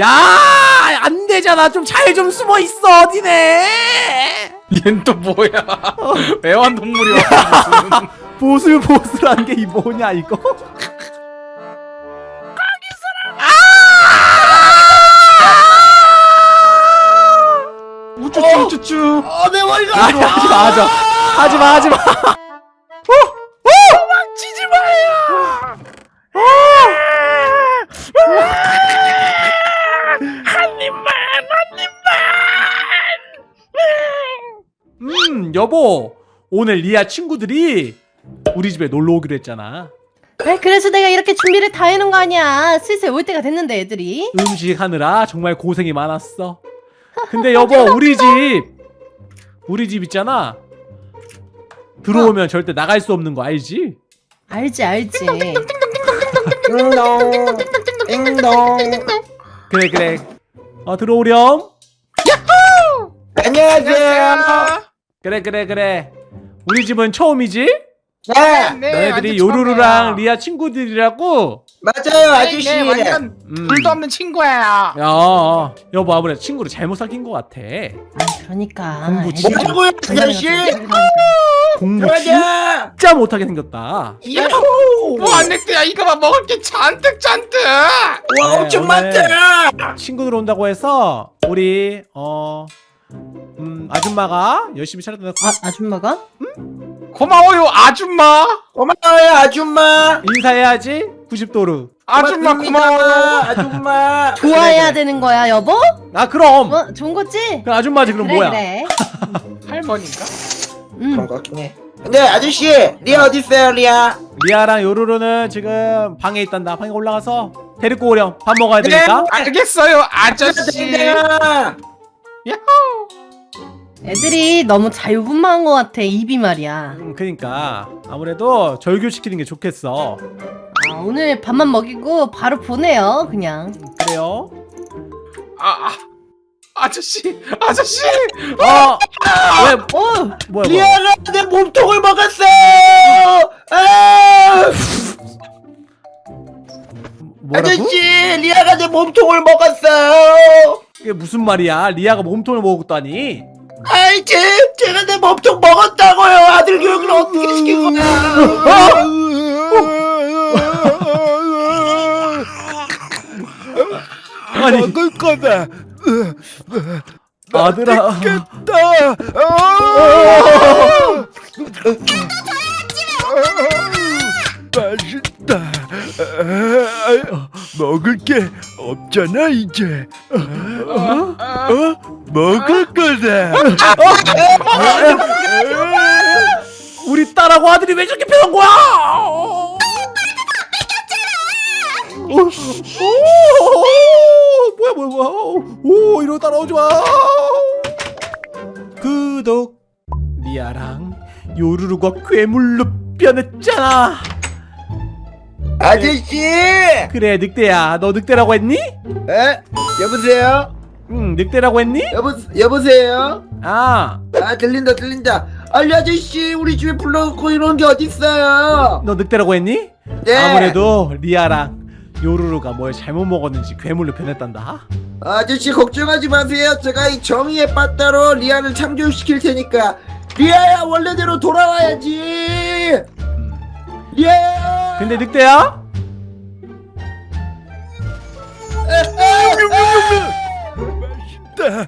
야, 안 되잖아. 좀 잘좀 숨어 있어. 어디네? 얜 또 뭐야? 애완동물이 왔어 무슨. 보슬보슬한 게이 뭐냐 이거? 우쭈쭈 우쭈쭈. 어, 내 머리가. 아, 하지 마, 하지 마, 하지 마, 하지 마. 음, 여보, 오늘 리아 친구들이 우리 집에 놀러 오기로 했잖아. 아, 그래서 내가 이렇게 준비를 다 해놓은 거 아니야. 슬슬 올 때가 됐는데 애들이. 음식 하느라 정말 고생이 많았어. 근데 여보, 우리 집, 우리 집 있잖아. 들어오면 절대 나갈 수 없는 거 알지? 알지 알지. 띵동. 띵동. 그래, 그래. 어, 들어오렴. 안녕하세요. 그래, 그래, 그래. 우리 집은 처음이지? 네. 네, 너희들이 완전 요루루랑. 리아 친구들이라고? 맞아요, 네, 아저씨. 네, 완전 음. 불도 없는 친구예요. 야, 어, 여보 아무래도 친구를 잘못 사귄 것 같아. 아, 그러니까. 공부 진짜- 뭐라고요, 장난이 아저씨? 좀 공부. 진짜 못하게 생겼다. 야호! 뭐 안 냈대야 이거만 먹을 게 잔뜩 잔뜩. 와, 네, 엄청 많다. 친구들 온다고 해서 우리 어 음, 아줌마가 열심히 차렸다. 아 아줌마가? 고마워요 아줌마. 고마워요, 아줌마. 인사해야지. 90도루. 아줌마 고마워요. 아줌마. 좋아해야 그래. 되는 거야 여보? 아 그럼. 어 좋은 거지? 그 아줌마지 그럼 그래 뭐야? 그래. 할머니인가? 음. 그런 것 같긴 해. 근데 아저씨, 리아 어디 있어요, 리아? 리아랑 요루루는 지금 방에 있단다. 방에 올라가서 데리고 오렴. 밥 먹어야 네 되니까. 알겠어요 아저씨. 애들이 너무 자유분방한 것 같아 입이 말이야. 음, 그니까 아무래도 절교시키는 게 좋겠어. 아, 오늘 밥만 먹이고 바로 보내요 그냥. 그래요? 아, 아 아저씨 아저씨. 어. 왜 어 뭐야? 뭐야? 리아가 내 몸통을 먹었어요. 아! 뭐라고? 아저씨, 리아가 내 몸통을 먹었어요. 이게 무슨 말이야? 리아가 몸통을 먹었다니? 아이, 제, 제가 내 몸통 먹었다고요. 아들 교육을 어떻게 시킨 거야? 아니 먹을 거다. 아들아. 나 맛있다. 아, 먹을 게 없잖아 이제. 어? 어? 먹을 거다. 우리 딸하고 아들이 왜 저렇게 변한 거야? 오, 오, 뭐야 뭐야 뭐야 오 이러고 따라오지 마 구독 리아랑 요루루가 괴물로 변했잖아 아저씨! 그래 늑대야 너 늑대라고 했니? 에? 여보세요? 응 늑대라고 했니? 여보, 여보세요? 아너 아, 들린다, 들린다. 아니, 아저씨, 우리 집에 불러놓고 이런 게 어딨어요? 늑대라고 했니? 네. 아무래도 리아랑 요루루가 뭘 잘못 먹었는지 괴물로 변했단다 아저씨, 걱정하지 마세요. 제가 이 정의의 빠따로 리아를 창조시킬 테니까. 리아야, 원래대로 돌아와야지! 리아야! 근데 늑대야? 맛있다.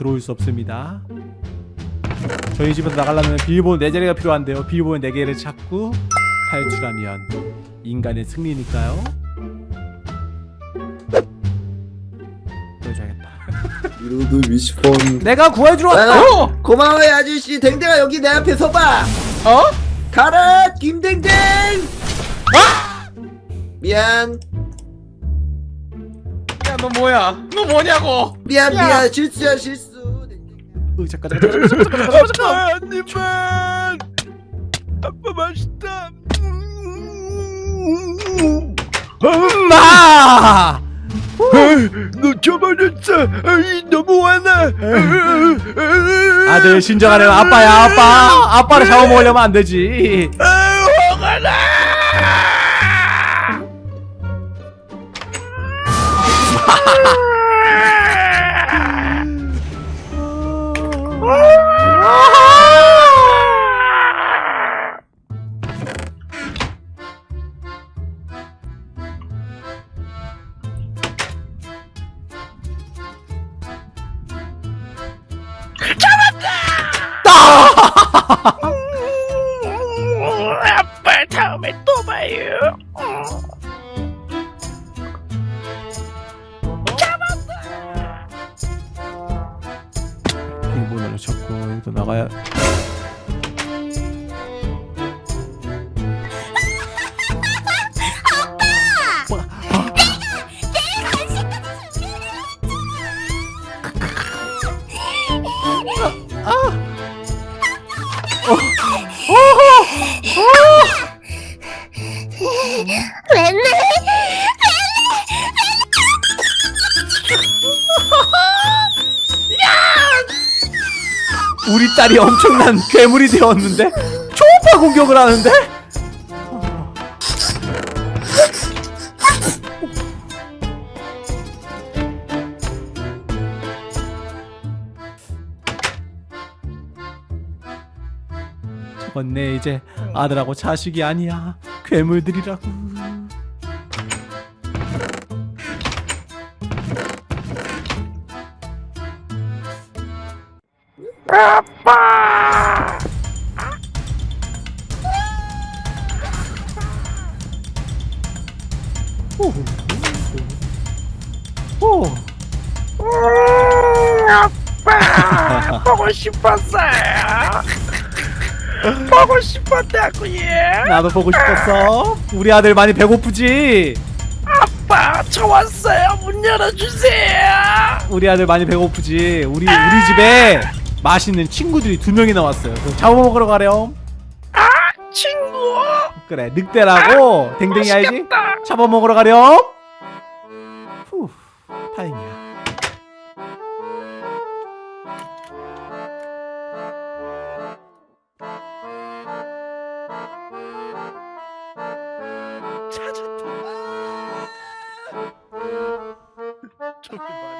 들어올 수 없습니다. 저희 집에서 나가려면 비밀번호 4자리가 필요한데요. 비밀번호 4개를 찾고 탈출하면 인간의 승리니까요. 보여줘야겠다. 이로도 미시폰. 내가 구해주러 왔다! 어? 고마워요, 아저씨. 댕댕아, 여기 내 앞에 서봐! 어? 가라, 김댕댕! 미안. 야너 뭐야? 너 뭐냐고? 미안, 야. 미안. 실수야, 실수. 으, 잠깐 잠깐 잠깐 잠깐 잠깐 잠깐 아빠. 아빠 맛있다. 음. 아, 엄마 놓쳐버렸어. 너무 화나. 아들 진정하래 아빠야 아빠 아빠를 잡아먹으려면 안 되지 우리 딸이 엄청난 괴물이 되었는데 초음파 공격을 하는데 내 이제 아들하고 자식이 아니야 괴물들이라고 오. 아빠 보고 싶었어요. 보고 싶었다고요. 나도 보고 싶었어. 우리 아들 많이 배고프지? 아빠 저 왔어요. 문 열어주세요. 우리 아들 많이 배고프지? 우리 우리 집에 맛있는 친구들이 두 명이나 왔어요. 그럼 잡아먹으러 가렴. 친구. 그래 늑대라고 댕댕이 알지? 맛있겠다. 잡아먹으러 가렴. 후 다행이야. 저게 말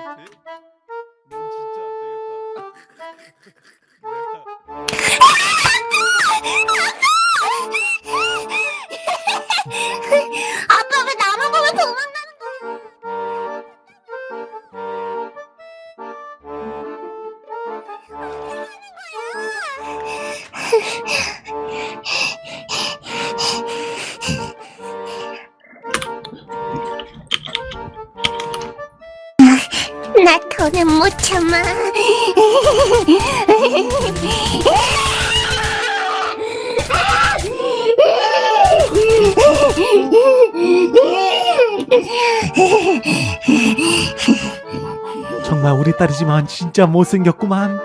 정말 우리 딸이지만 진짜 못생겼구만.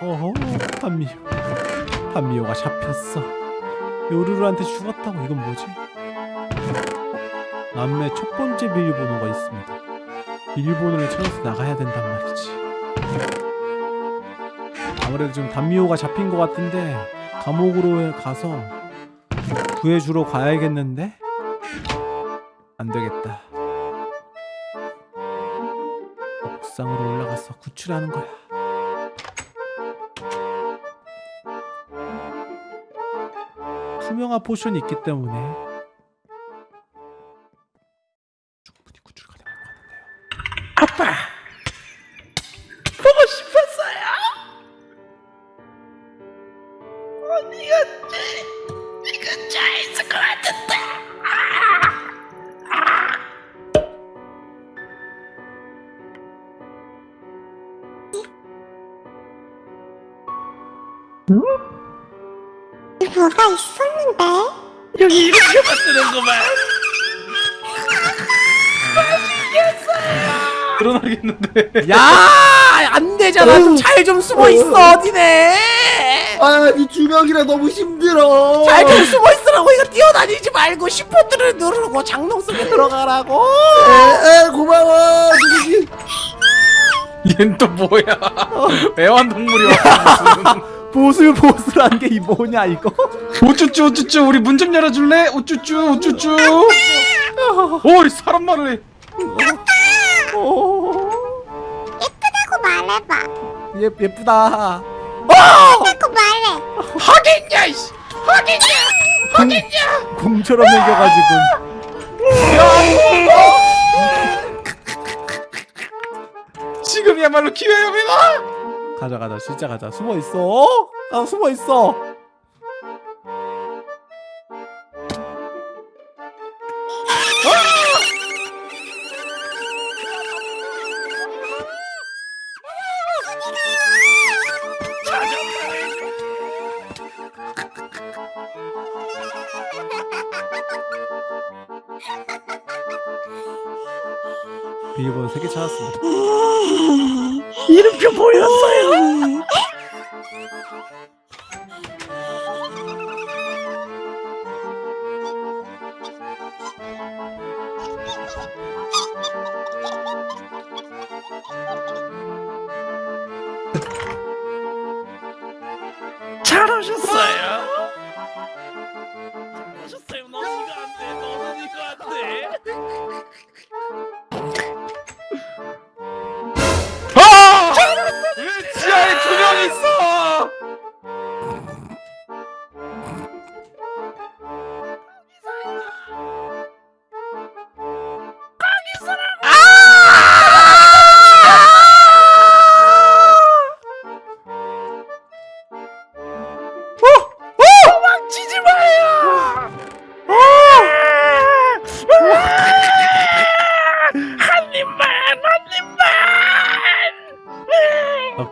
어허 판미호 판미호가 잡혔어. 요루루한테 죽었다고 이건 뭐지? 어? 남매 첫 번째 비밀번호가 있습니다. 비밀번호를 찾아서 나가야 된단 말이지. 아무래도 지금 단미호가 잡힌 것 같은데 감옥으로 가서 구해주러 가야겠는데? 안 되겠다. 옥상으로 올라가서 구출하는 거야. 투명화 포션이 있기 때문에 뭐가 있었는데? 여기 이렇게 만드는구만. 아, 드러나겠는데. 야! 안 되잖아. 좀 잘 좀 숨어 있어 니네. 아이 주먹이라 너무 힘들어. 잘 좀 숨어 있으라고 이거 뛰어다니지 말고 시포트를 누르고 장롱 속에 들어가라고. 에, 에 고마워. 얜 또 뭐야? 어. 애완동물이 왔어 보슬 보슬한 게이 뭐냐 이거? 우쭈쭈 우쭈쭈 우리 문 좀 열어줄래? 우쭈쭈 우쭈쭈. 오이 사람 말을 해. 오, 예쁘다고 말해봐. 예 예쁘다. 예쁘다고 말해. 하겠냐 이씨. 하겠냐. 하겠냐. 공처럼 생겨가지고. 지금이야말로 기회입니다. 가자 가자 진짜 가자 숨어 있어. 아 숨어 있어. 비밀번호 3개 찾았습니다. 이름표 보였어요.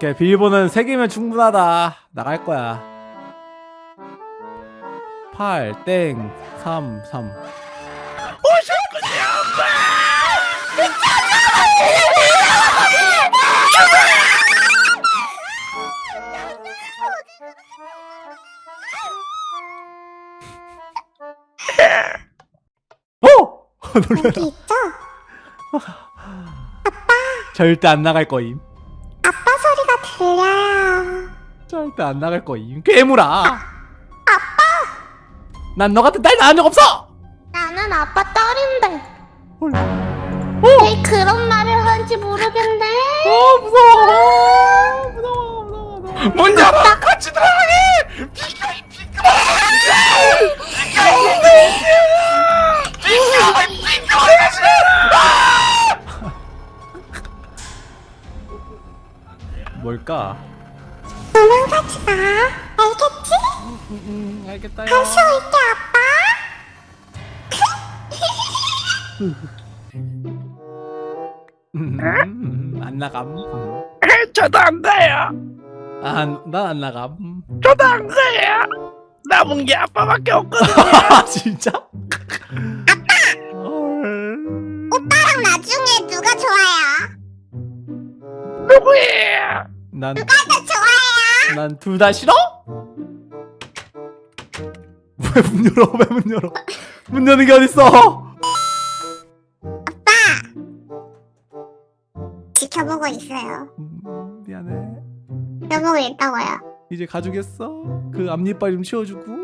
오케이 비밀번호는 3개면 충분하다. 나갈 거야. 8 땡 3 3. 어! 놀래라. 절대 안 나갈 거임. 들려요. 절대 안 나갈 거임. 괴물아. 아빠. 난 너 같은 딸 낳은 적 없어. 나는 아빠 딸인데. 헐. 왜 그런 말을 하는지 모르겠네. 어 무서워. 무서워 무서워 무서워. 문 열어. 같이 들어가게. 뭘까? 도망 가지 마. 알겠지? 음 알겠다요. 다시 올게 아빠. 음, 안 나감. 음. 저도 안 가요. 아, 난안 나감. 저도 안 가요. 남은 게 아빠밖에 없거든. 아 진짜? 헐. 오빠랑 나중에 누가 좋아요? 누구예요? 난, 나 좋아해요. 난 둘 다 싫어? 왜 문 열어? 왜 문 열어? 문 여는 게 어딨어? 지켜보고 있어요. 음, 미안해. 지켜보고 있다고요. 이제 가주겠어? 그 앞니빨 좀 치워주고.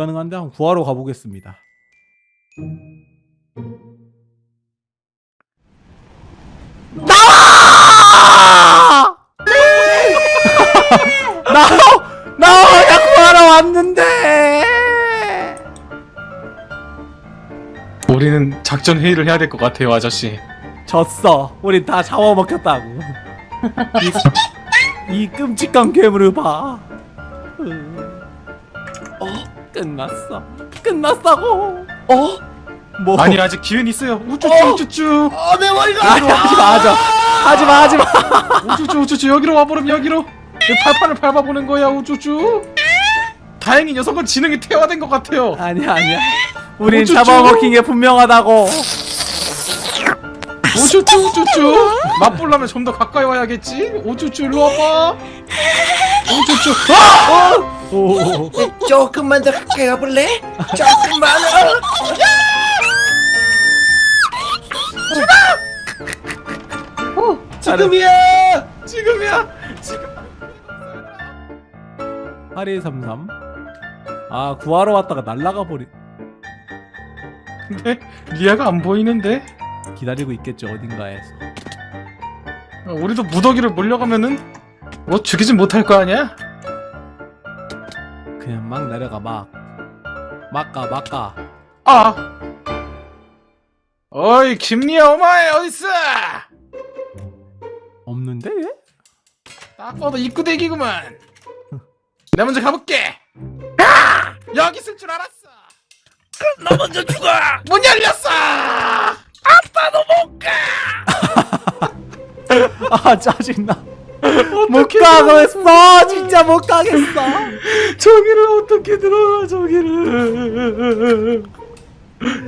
불가능한데 한번 구하러 가보겠습니다 나와! 네! 나와! 나와! 나 구하러 왔는데! 우리는 작전 회의를 해야 될 것 같아요 아저씨 졌어 우리 다 잡아먹혔다고 이, 이 끔찍한 괴물을 봐 음. 음. 어? 끝났어. 끝났다고. 어? 뭐? 아니 아직 기회는 있어요. 우쭈쭈 어? 우쭈쭈 아, 내 머리가. 아니 하지 마, 하지 마. 하지 마, 하지 마. 우쭈쭈 우쭈쭈 여기로 와버리면 여기로. 이 팔판을 밟아보는 거야 우쭈쭈. 다행히 녀석은 지능이 퇴화된 것 같아요. 아니야, 아니야. 우린. 잡아먹힌 게 분명하다고. 우쭈쭈 우쭈쭈. 맛보려면 좀 더 가까이 와야겠지. 우쭈쭈 일로 와봐. 우쭈쭈. 아! 오. 조금만 더 가까이 가볼래? 조금만. 어? 지금이야. 지금이야. 지금. 8233. 아, 구하러 왔다가 날라가 버리. 근데 리아가 안 보이는데. 기다리고 있겠죠, 어딘가에서. 어, 우리도 무더기를 몰려가면은 뭐 죽이진 못할 거 아니야? 그냥 막 내려가, 막. 막 가, 막 가. 아. 어이 김리아 오마에 어딨어? 없는데, 얘? 딱 봐도 입구 대기구만. 내가 먼저 가볼게. 아! 여기 있을 줄 알았어. 그럼 너 먼저 죽어. 문 열렸어. 아, 짜증나. 못 가겠어! 진짜 못 가겠어! 저기를 어떻게 들어가 저기를.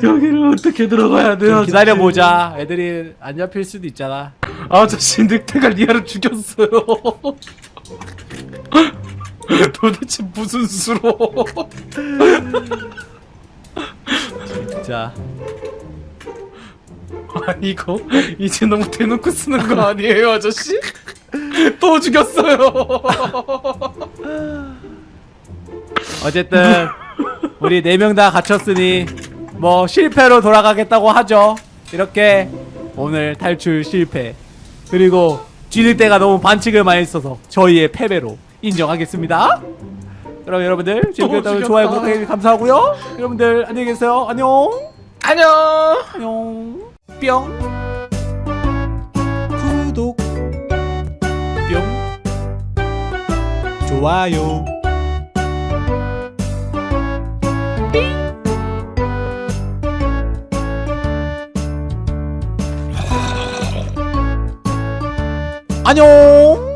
여기를 어떻게 들어가야 돼요? 좀 기다려보자. 애들이 안 잡힐 수도 있잖아. 아저씨 늑대가 리아를 죽였어요. 도대체 무슨 수로? 진짜. 아니 이거 이제 너무 대놓고 쓰는 거 아니에요 아저씨? 또 죽였어요. 어쨌든, 우리 네 명 다 갇혔으니, 뭐, 실패로 돌아가겠다고 하죠. 이렇게, 오늘 탈출 실패. 그리고, 쥐늑대가 너무 반칙을 많이 써서, 저희의 패배로 인정하겠습니다. 그럼 여러분들, 지금까지 죽였다. 좋아요, 구독해 감사하고요 여러분들, 안녕히 계세요. 안녕! 안녕. 안녕 뿅 구독 뿅 좋아요 안녕